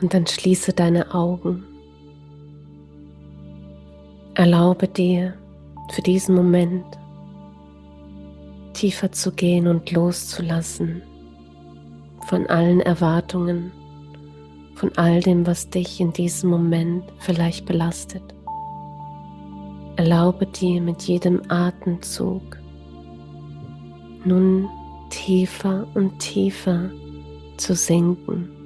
Und dann schließe deine Augen. Erlaube dir für diesen Moment tiefer zu gehen und loszulassen von allen Erwartungen, von all dem, was dich in diesem Moment vielleicht belastet. Erlaube dir mit jedem Atemzug nun tiefer und tiefer zu sinken.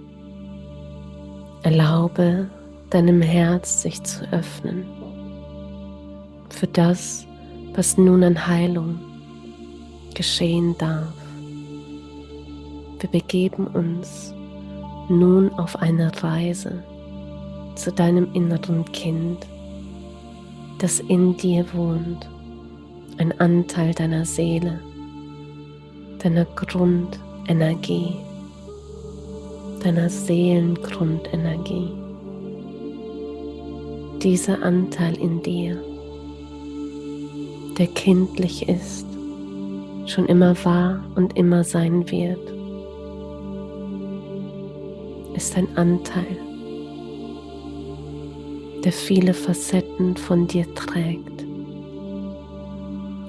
Erlaube deinem Herz sich zu öffnen für das, was nun an Heilung geschehen darf. Wir begeben uns nun auf eine Reise zu deinem inneren Kind, das in dir wohnt, ein Anteil deiner Seele, deiner Grundenergie, deiner Seelengrundenergie. Dieser Anteil in dir, der kindlich ist, schon immer war und immer sein wird, ist ein Anteil, der viele Facetten von dir trägt,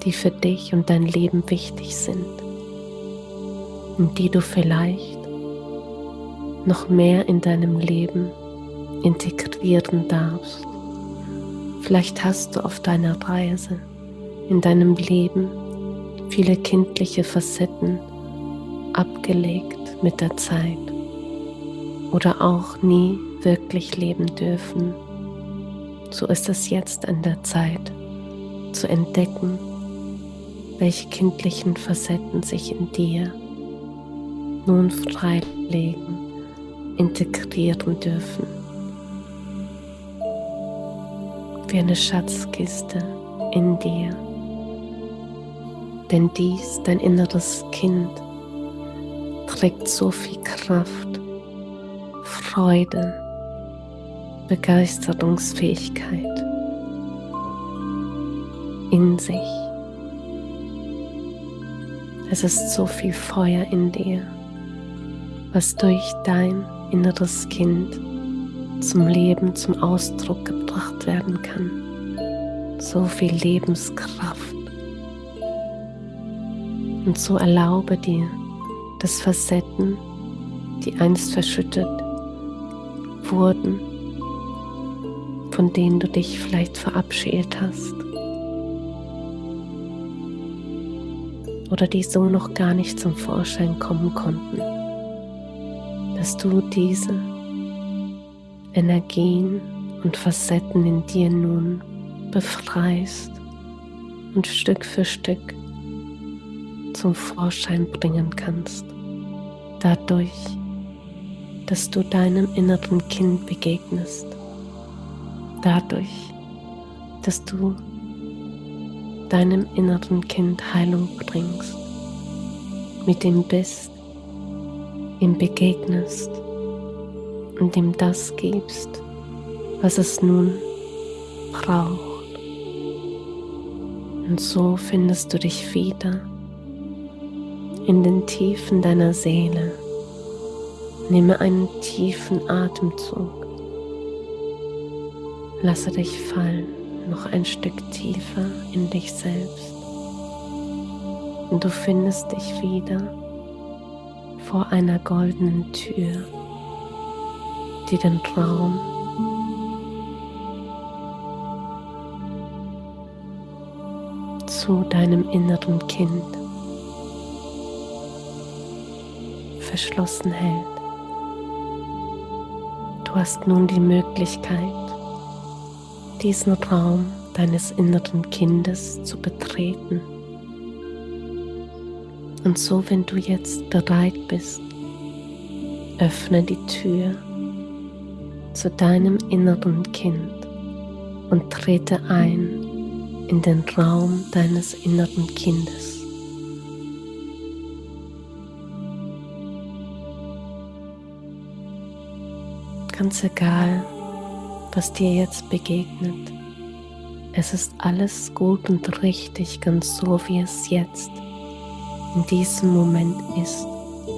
die für dich und dein Leben wichtig sind und die du vielleicht noch mehr in deinem Leben integrieren darfst. Vielleicht hast du auf deiner Reise in deinem Leben viele kindliche Facetten abgelegt mit der Zeit oder auch nie wirklich leben dürfen. So ist es jetzt an der Zeit zu entdecken, welche kindlichen Facetten sich in dir nun freilegen, integrieren dürfen. Wie eine Schatzkiste in dir denn dies, dein inneres Kind, trägt so viel Kraft, Freude, Begeisterungsfähigkeit in sich. Es ist so viel Feuer in dir, was durch dein inneres Kind zum Leben, zum Ausdruck gebracht werden kann. So viel Lebenskraft. Und so erlaube dir, dass Facetten, die einst verschüttet wurden, von denen du dich vielleicht verabschiedet hast. Oder die so noch gar nicht zum Vorschein kommen konnten, dass du diese Energien und Facetten in dir nun befreist und Stück für Stück zum Vorschein bringen kannst. Dadurch, dass du deinem inneren Kind begegnest. Dadurch, dass du deinem inneren Kind Heilung bringst, mit ihm bist, ihm begegnest und ihm das gibst, was es nun braucht. Und so findest du dich wieder in den Tiefen deiner Seele. Nehme einen tiefen Atemzug. Lasse dich fallen, noch ein Stück tiefer in dich selbst. Und du findest dich wieder vor einer goldenen Tür, die den Raum zu deinem inneren Kind verschlossen hält. Du hast nun die Möglichkeit, diesen Raum deines inneren Kindes zu betreten. Und so, wenn du jetzt bereit bist, öffne die Tür zu deinem inneren Kind und trete ein in den Raum deines inneren Kindes. ganz egal, was dir jetzt begegnet. Es ist alles gut und richtig, ganz so wie es jetzt in diesem Moment ist,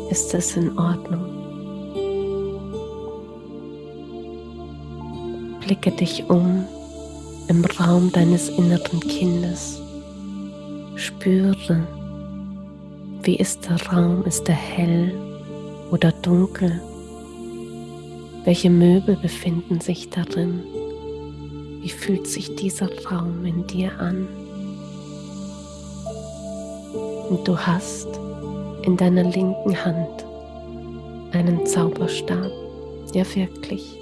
ist es in Ordnung. Blicke dich um im Raum deines inneren Kindes. Spüre, wie ist der Raum? Ist er hell oder dunkel? Welche Möbel befinden sich darin? Wie fühlt sich dieser Raum in dir an? Und du hast in deiner linken Hand einen Zauberstab, ja wirklich,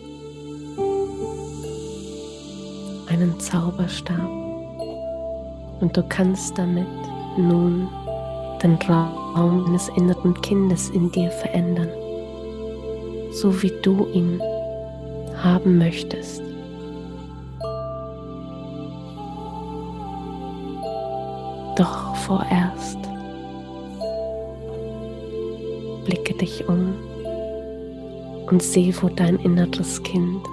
einen Zauberstab. Und du kannst damit nun den Raum deines inneren Kindes in dir verändern, so wie du ihn haben möchtest. Doch vorerst dich um und sehe, wo dein inneres Kind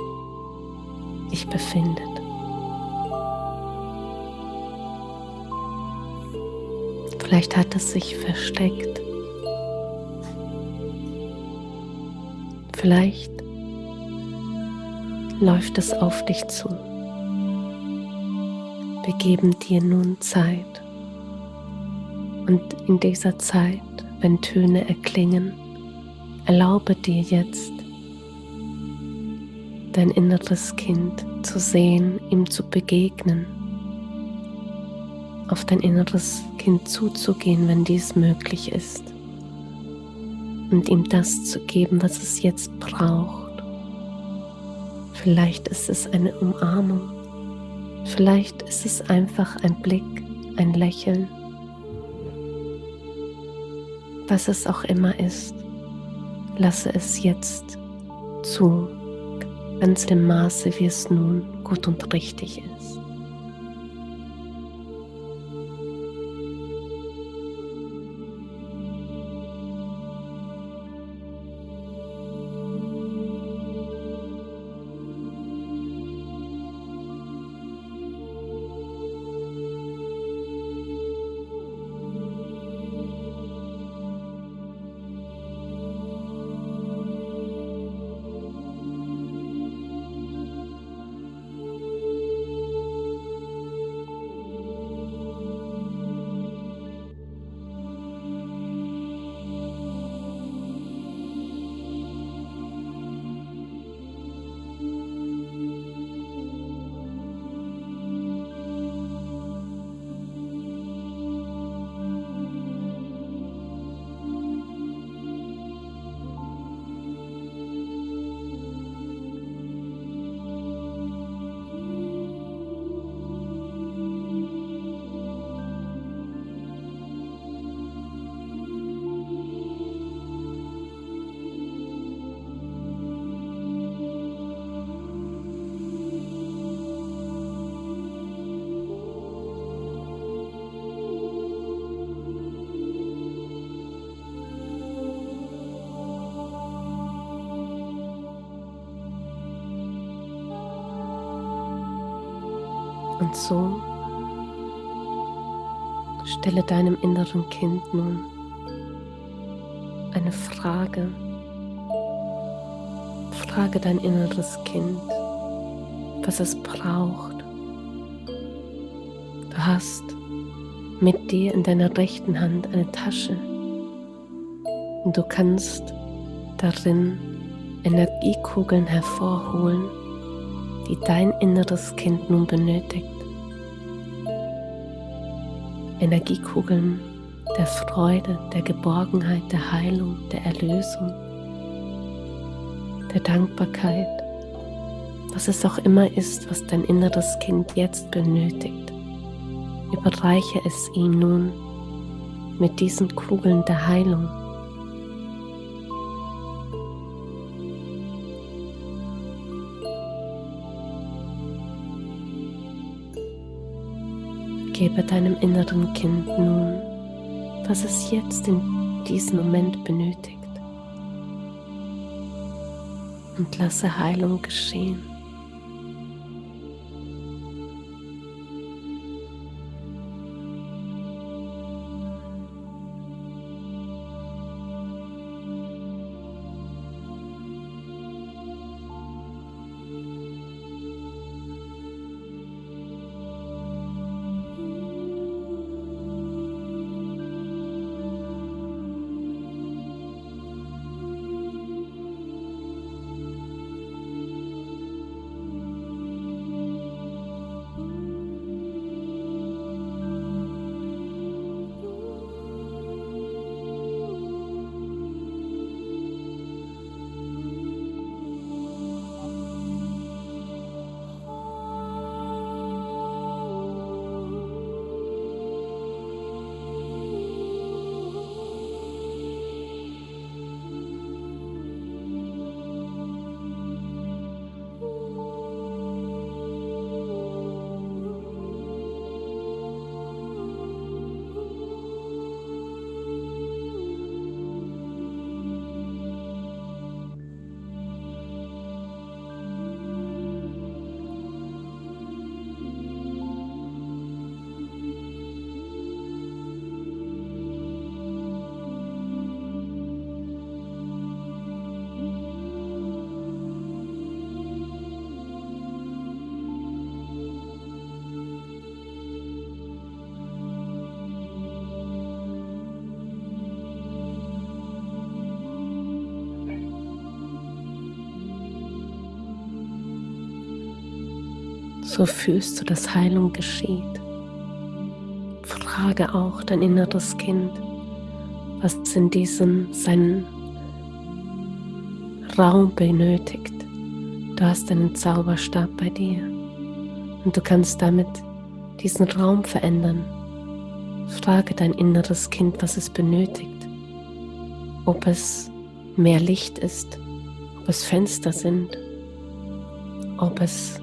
sich befindet. Vielleicht hat es sich versteckt. Vielleicht läuft es auf dich zu. Wir geben dir nun Zeit. Und in dieser Zeit, wenn Töne erklingen, erlaube dir jetzt, dein inneres Kind zu sehen, ihm zu begegnen auf dein inneres Kind zuzugehen, wenn dies möglich ist. Und ihm das zu geben, was es jetzt braucht. Vielleicht ist es eine Umarmung. Vielleicht ist es einfach ein Blick, ein Lächeln. Was es auch immer ist, lasse es jetzt zu, ganz dem Maße, wie es nun gut und richtig ist. So stelle deinem inneren Kind nun eine Frage. Frage dein inneres Kind, was es braucht. Du hast mit dir in deiner rechten Hand eine Tasche und du kannst darin Energiekugeln hervorholen, die dein inneres Kind nun benötigt. Energiekugeln der Freude, der Geborgenheit, der Heilung, der Erlösung, der Dankbarkeit, was es auch immer ist, was dein inneres Kind jetzt benötigt. Überreiche es ihm nun mit diesen Kugeln der Heilung. Gebe deinem inneren Kind nun, was es jetzt in diesem Moment benötigt. Und lasse Heilung geschehen. So fühlst du, dass Heilung geschieht. Frage auch dein inneres Kind, was in diesem seinen Raum benötigt. Du hast einen Zauberstab bei dir und du kannst damit diesen Raum verändern. Frage dein inneres Kind, was es benötigt. Ob es mehr Licht ist, ob es Fenster sind, ob es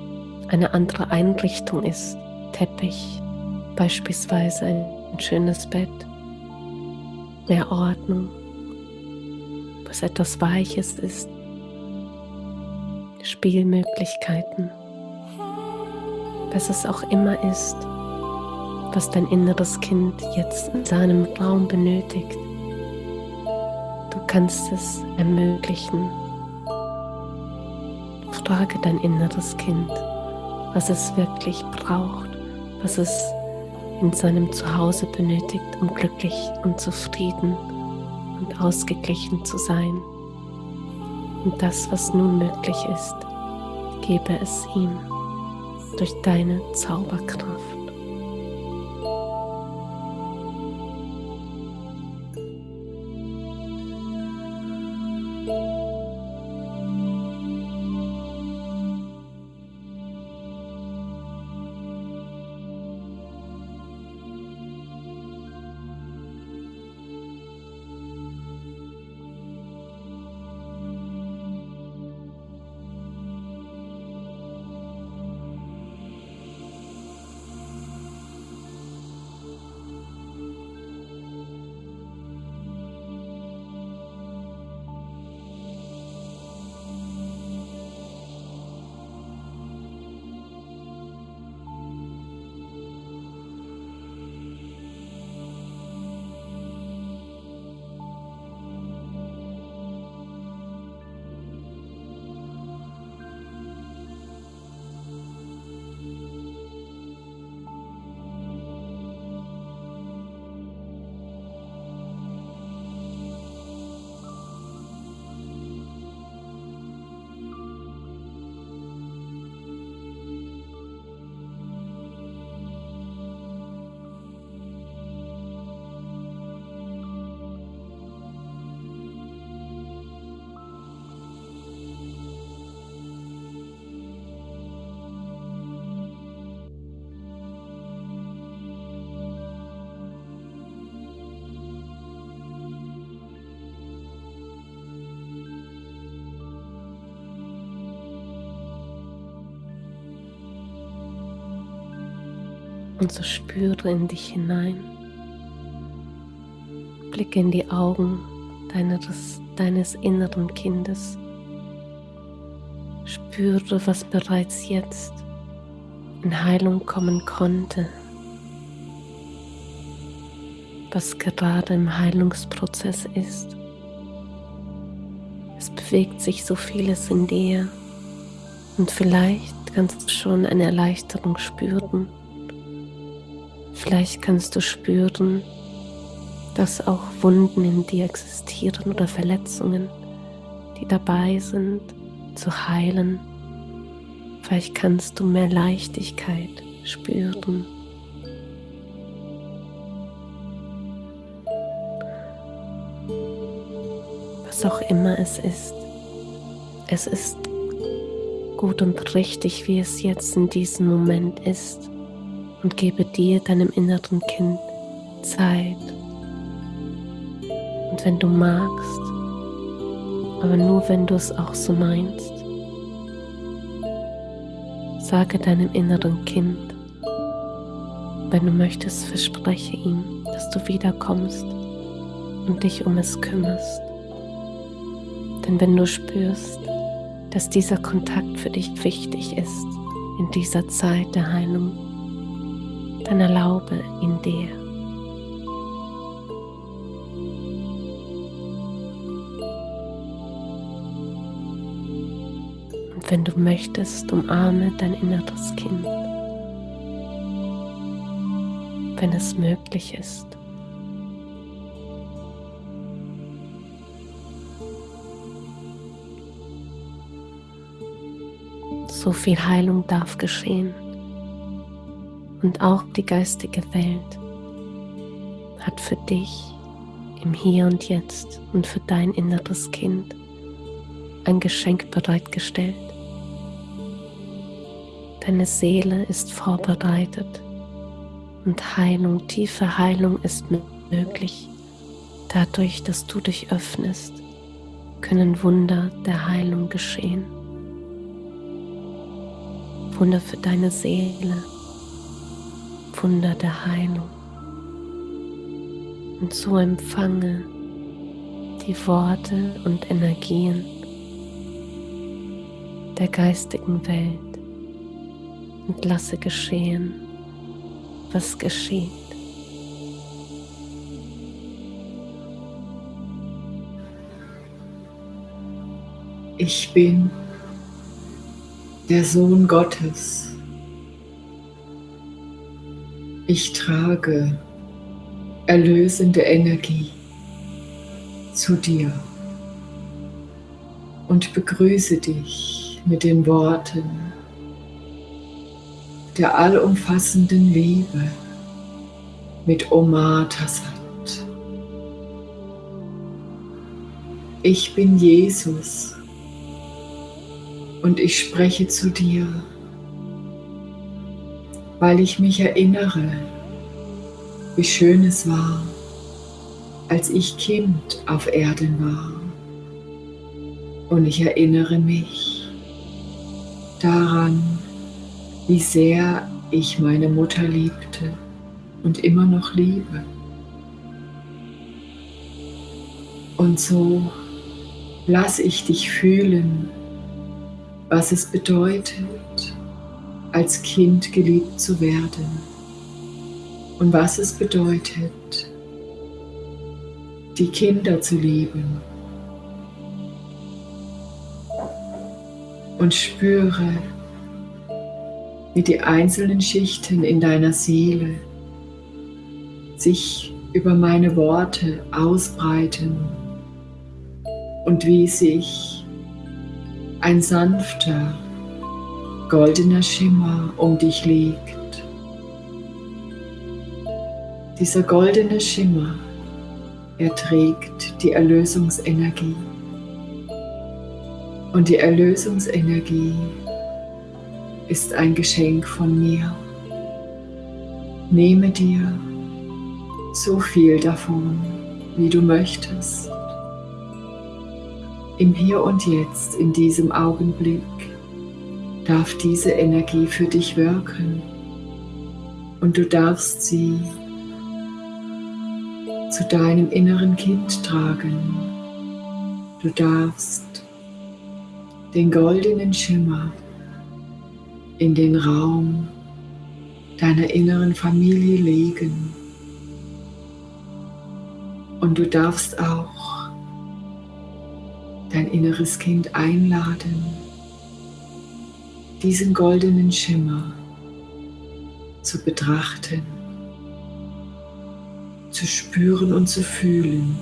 eine andere Einrichtung ist, Teppich, beispielsweise ein schönes Bett, mehr Ordnung, es etwas Weiches ist, Spielmöglichkeiten, was es auch immer ist, was dein inneres Kind jetzt in seinem Raum benötigt. Du kannst es ermöglichen. Frage dein inneres Kind, was es wirklich braucht, was es in seinem Zuhause benötigt, um glücklich und zufrieden und ausgeglichen zu sein. Und das, was nun möglich ist, gebe es ihm durch deine Zauberkraft. Und so spüre in dich hinein. Blicke in die Augen deines, deines inneren Kindes. Spüre, was bereits jetzt in Heilung kommen konnte, was gerade im Heilungsprozess ist. Es bewegt sich so vieles in dir und vielleicht kannst du schon eine Erleichterung spüren Vielleicht kannst du spüren, dass auch Wunden in dir existieren oder Verletzungen, die dabei sind zu heilen. Vielleicht kannst du mehr Leichtigkeit spüren. Was auch immer es ist, es ist gut und richtig, wie es jetzt in diesem Moment ist und gebe dir, deinem inneren Kind, Zeit. Und wenn du magst, aber nur wenn du es auch so meinst, sage deinem inneren Kind, wenn du möchtest, verspreche ihm, dass du wiederkommst und dich um es kümmerst. Denn wenn du spürst, dass dieser Kontakt für dich wichtig ist in dieser Zeit der Heilung, dann erlaube ihn dir. Und wenn du möchtest, umarme dein inneres Kind, wenn es möglich ist. So viel Heilung darf geschehen und auch die geistige Welt hat für dich im Hier und Jetzt und für dein inneres Kind ein Geschenk bereitgestellt. Deine Seele ist vorbereitet und Heilung, tiefe Heilung ist möglich. Dadurch, dass du dich öffnest, können Wunder der Heilung geschehen. Wunder für deine Seele, Wunder der Heilung. Und so empfange die Worte und Energien der geistigen Welt und lasse geschehen, was geschieht. Ich bin der Sohn Gottes. Ich trage erlösende Energie zu dir und begrüße dich mit den Worten der allumfassenden Liebe mit Omar Tassat. Ich bin Jesus und ich spreche zu dir, weil ich mich erinnere, wie schön es war, als ich Kind auf Erden war. Und ich erinnere mich daran, wie sehr ich meine Mutter liebte und immer noch liebe. Und so lass ich dich fühlen, was es bedeutet, als Kind geliebt zu werden und was es bedeutet, die Kinder zu lieben. Und spüre, wie die einzelnen Schichten in deiner Seele sich über meine Worte ausbreiten und wie sich ein sanfter, goldener Schimmer um dich legt. Dieser goldene Schimmer, er trägt die Erlösungsenergie. Und die Erlösungsenergie ist ein Geschenk von mir. Nehme dir so viel davon, wie du möchtest. Im Hier und Jetzt, in diesem Augenblick, darf diese Energie für dich wirken und du darfst sie zu deinem inneren Kind tragen. Du darfst den goldenen Schimmer in den Raum deiner inneren Familie legen. Und du darfst auch dein inneres Kind einladen, diesen goldenen Schimmer zu betrachten, zu spüren und zu fühlen.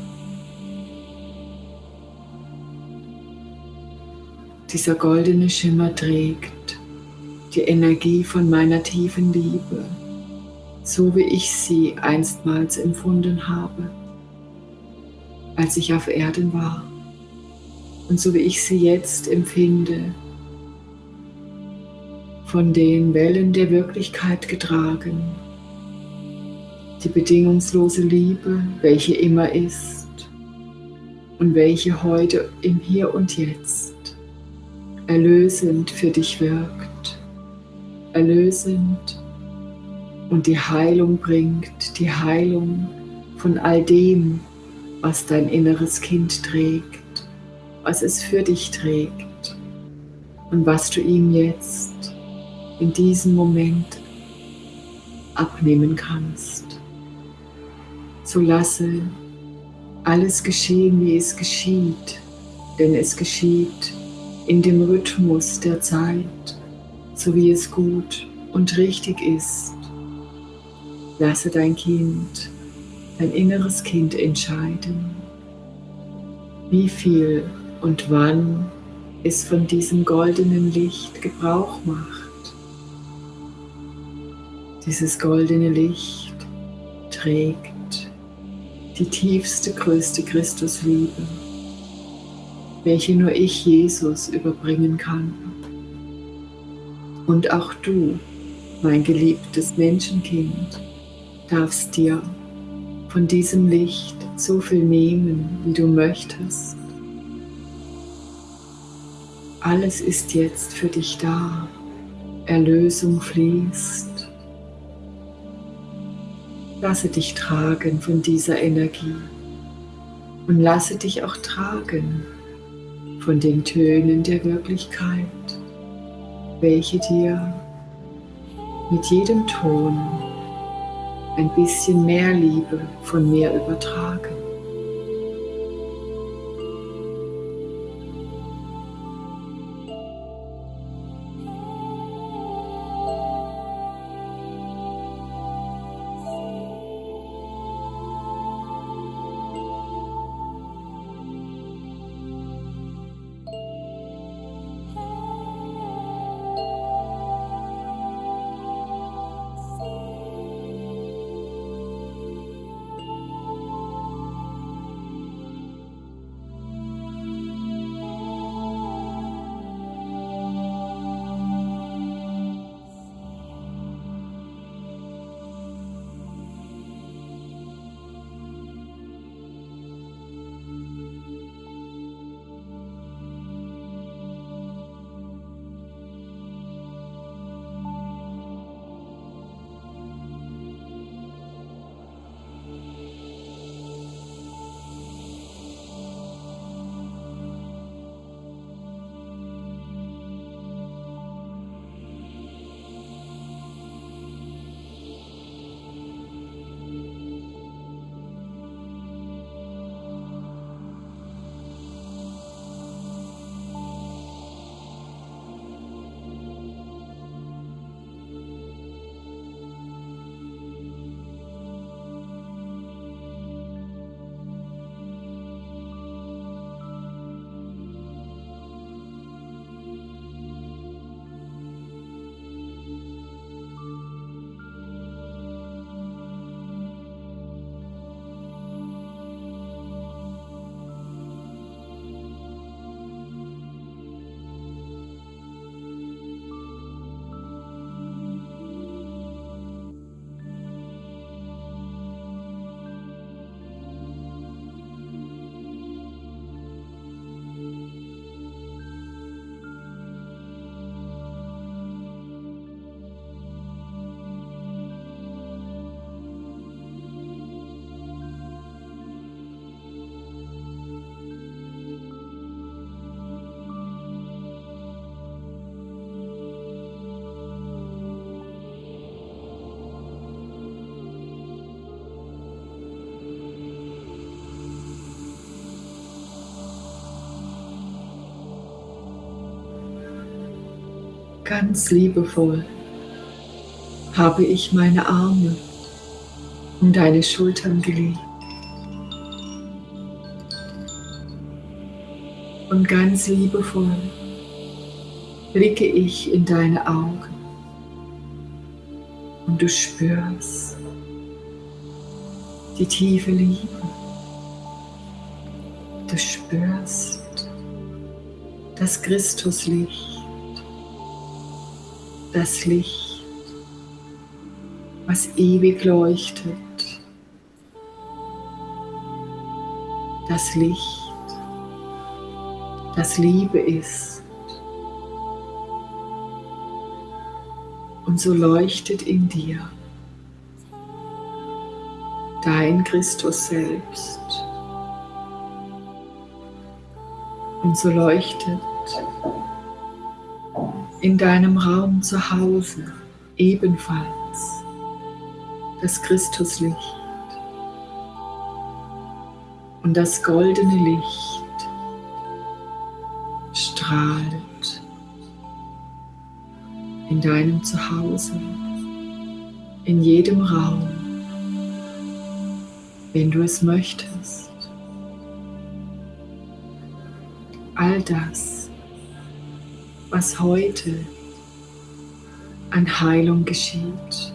Dieser goldene Schimmer trägt die Energie von meiner tiefen Liebe, so wie ich sie einstmals empfunden habe, als ich auf Erden war und so wie ich sie jetzt empfinde, von den Wellen der Wirklichkeit getragen, die bedingungslose Liebe, welche immer ist und welche heute im Hier und Jetzt erlösend für dich wirkt erlösend und die Heilung bringt, die Heilung von all dem, was dein inneres Kind trägt, was es für dich trägt und was du ihm jetzt in diesem Moment abnehmen kannst. So lasse alles geschehen, wie es geschieht, denn es geschieht in dem Rhythmus der Zeit so wie es gut und richtig ist. Lasse dein Kind, dein inneres Kind entscheiden, wie viel und wann es von diesem goldenen Licht Gebrauch macht. Dieses goldene Licht trägt die tiefste, größte Christusliebe, welche nur ich, Jesus, überbringen kann. Und auch du, mein geliebtes Menschenkind, darfst dir von diesem Licht so viel nehmen, wie du möchtest. Alles ist jetzt für dich da. Erlösung fließt. Lasse dich tragen von dieser Energie und lasse dich auch tragen von den Tönen der Wirklichkeit, welche dir mit jedem Ton ein bisschen mehr Liebe von mir übertragen. Ganz liebevoll habe ich meine Arme um deine Schultern gelegt. Und ganz liebevoll blicke ich in deine Augen und du spürst die tiefe Liebe. Du spürst das Christuslicht das Licht, was ewig leuchtet. Das Licht, das Liebe ist. Und so leuchtet in dir dein Christus selbst. Und so leuchtet in deinem Raum zu Hause ebenfalls das Christuslicht und das goldene Licht strahlt in deinem Zuhause, in jedem Raum, wenn du es möchtest. All das was heute an Heilung geschieht.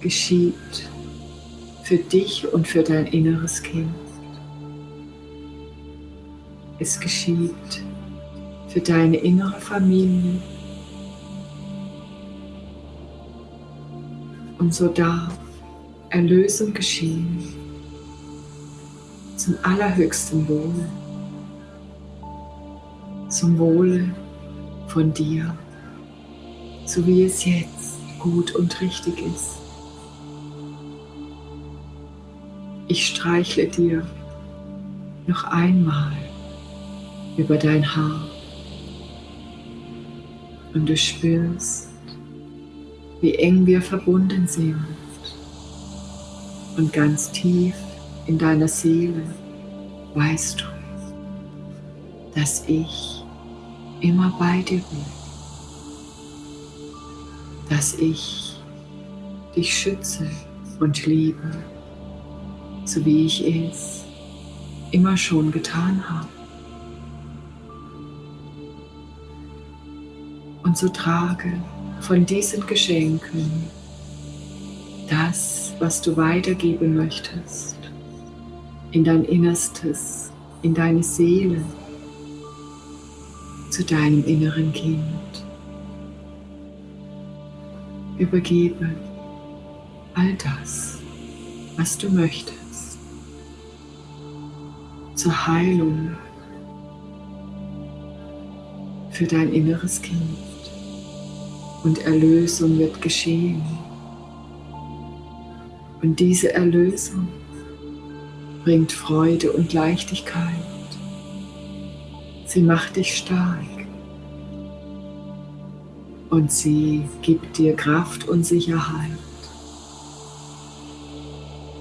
Geschieht für dich und für dein inneres Kind. Es geschieht für deine innere Familie. Und so darf Erlösung geschehen zum allerhöchsten Wohl zum Wohle von dir, so wie es jetzt gut und richtig ist. Ich streichle dir noch einmal über dein Haar und du spürst, wie eng wir verbunden sind und ganz tief in deiner Seele weißt du, dass ich immer bei dir bin, dass ich dich schütze und liebe so wie ich es immer schon getan habe. Und so trage von diesen Geschenken das, was du weitergeben möchtest, in dein Innerstes, in deine Seele, zu deinem inneren Kind. Übergebe all das, was du möchtest zur Heilung für dein inneres Kind. Und Erlösung wird geschehen. Und diese Erlösung bringt Freude und Leichtigkeit. Sie macht dich stark. Und sie gibt dir Kraft und Sicherheit.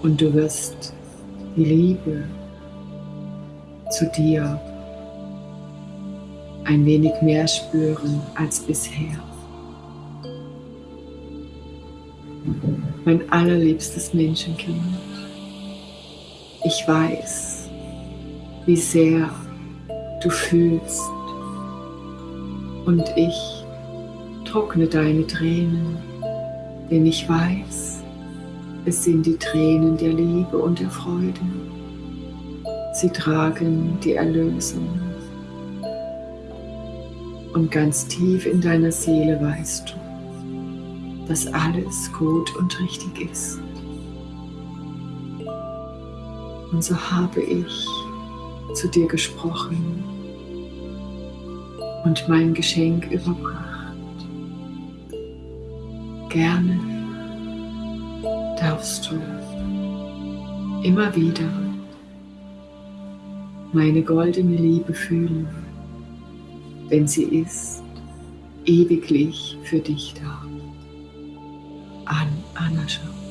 Und du wirst die Liebe zu dir ein wenig mehr spüren als bisher. Mein allerliebstes Menschenkind, ich weiß, wie sehr du fühlst und ich trockne deine Tränen, denn ich weiß, es sind die Tränen der Liebe und der Freude Sie tragen die Erlösung. Und ganz tief in deiner Seele weißt du, dass alles gut und richtig ist. Und so habe ich zu dir gesprochen und mein Geschenk überbracht. Gerne darfst du immer wieder meine goldene Liebe fühlen, denn sie ist ewiglich für dich da. An Anascha.